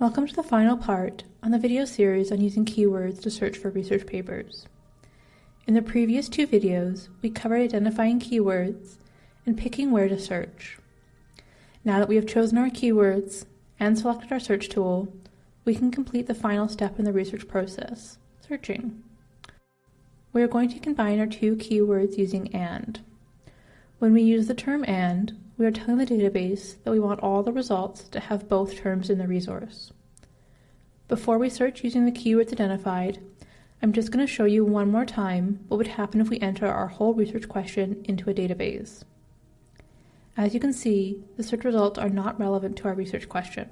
Welcome to the final part on the video series on using keywords to search for research papers. In the previous two videos, we covered identifying keywords and picking where to search. Now that we have chosen our keywords and selected our search tool, we can complete the final step in the research process, searching. We are going to combine our two keywords using AND. When we use the term AND, we are telling the database that we want all the results to have both terms in the resource. Before we search using the keywords identified, I'm just going to show you one more time what would happen if we enter our whole research question into a database. As you can see, the search results are not relevant to our research question.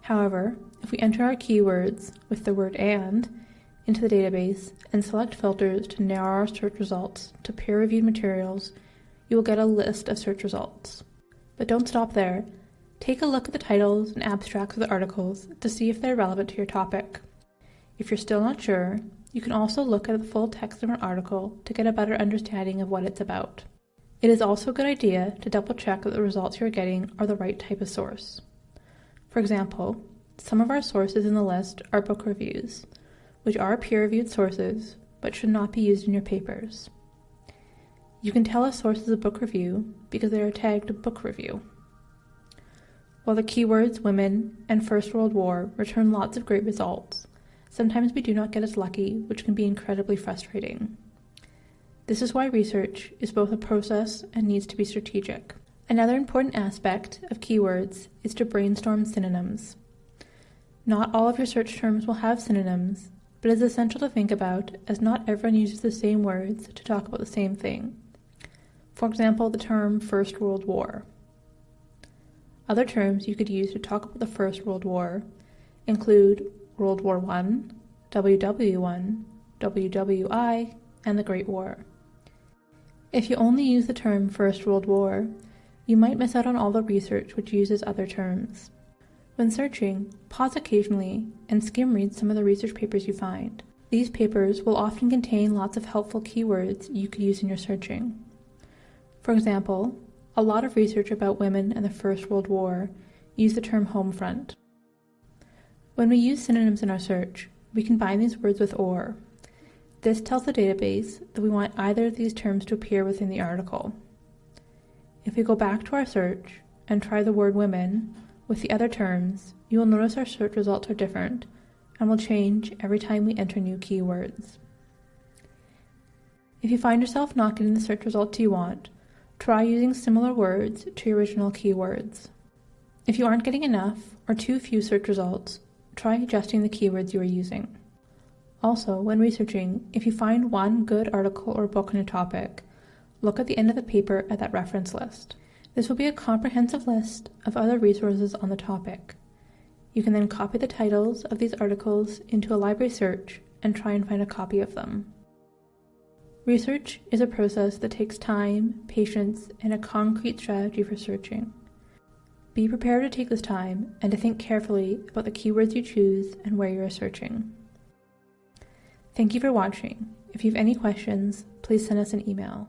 However, if we enter our keywords with the word AND into the database and select filters to narrow our search results to peer-reviewed materials you will get a list of search results. But don't stop there. Take a look at the titles and abstracts of the articles to see if they're relevant to your topic. If you're still not sure, you can also look at the full text of an article to get a better understanding of what it's about. It is also a good idea to double check that the results you're getting are the right type of source. For example, some of our sources in the list are book reviews, which are peer-reviewed sources, but should not be used in your papers. You can tell a source is a book review because they are tagged book review. While the keywords women and First World War return lots of great results, sometimes we do not get as lucky, which can be incredibly frustrating. This is why research is both a process and needs to be strategic. Another important aspect of keywords is to brainstorm synonyms. Not all of your search terms will have synonyms, but it is essential to think about as not everyone uses the same words to talk about the same thing. For example, the term First World War. Other terms you could use to talk about the First World War include World War I, WW1, WWI, and the Great War. If you only use the term First World War, you might miss out on all the research which uses other terms. When searching, pause occasionally and skim read some of the research papers you find. These papers will often contain lots of helpful keywords you could use in your searching. For example, a lot of research about women in the First World War use the term home front. When we use synonyms in our search, we combine these words with OR. This tells the database that we want either of these terms to appear within the article. If we go back to our search and try the word women with the other terms, you will notice our search results are different and will change every time we enter new keywords. If you find yourself not getting the search results you want, Try using similar words to your original keywords. If you aren't getting enough or too few search results, try adjusting the keywords you are using. Also, when researching, if you find one good article or book on a topic, look at the end of the paper at that reference list. This will be a comprehensive list of other resources on the topic. You can then copy the titles of these articles into a library search and try and find a copy of them. Research is a process that takes time, patience, and a concrete strategy for searching. Be prepared to take this time and to think carefully about the keywords you choose and where you are searching. Thank you for watching. If you have any questions, please send us an email.